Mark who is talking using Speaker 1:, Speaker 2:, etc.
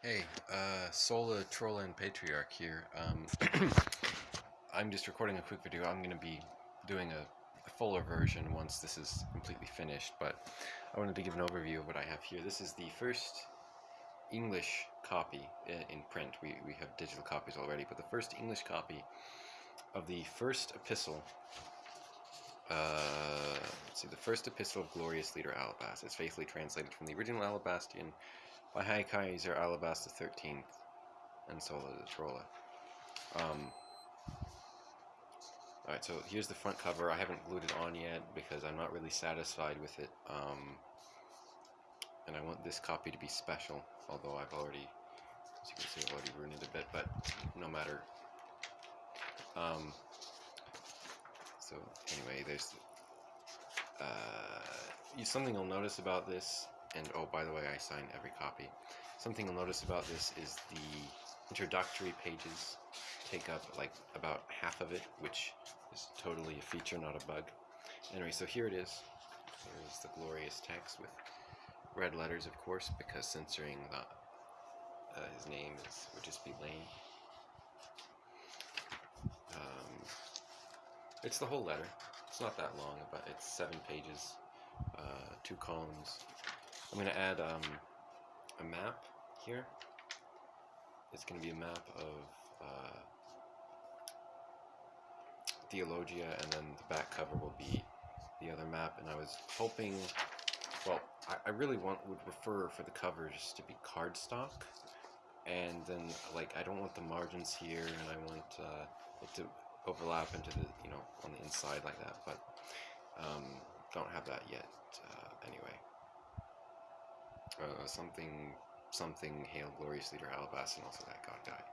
Speaker 1: Hey, uh, Sola, Troll, and Patriarch here. Um, I'm just recording a quick video. I'm going to be doing a, a, fuller version once this is completely finished, but I wanted to give an overview of what I have here. This is the first English copy in, in print. We, we have digital copies already, but the first English copy of the first epistle uh, let's see, the first epistle of glorious leader Alabast is faithfully translated from the original Alabastian by High Kaiser Alabast the 13th and Sola the Trolla. Um, Alright, so here's the front cover. I haven't glued it on yet because I'm not really satisfied with it. Um, and I want this copy to be special, although I've already, as you can see, I've already ruined it a bit, but no matter. Um, so anyway, there's uh, something you'll notice about this and oh, by the way, I sign every copy. Something you'll notice about this is the introductory pages take up like about half of it, which is totally a feature, not a bug. Anyway, so here it is. Here's the glorious text with red letters, of course, because censoring the, uh, his name is, would just be lame. Um, it's the whole letter. It's not that long, but it's seven pages, uh, two columns, I'm going to add um, a map here. It's going to be a map of uh, Theologia, and then the back cover will be the other map. And I was hoping, well, I, I really want would prefer for the covers to be cardstock, and then like I don't want the margins here, and I want uh, it to overlap into the you know on the inside like that, but um, don't have that yet. Uh, anyway uh, something, something, hail glorious leader Alabas, and also that god died.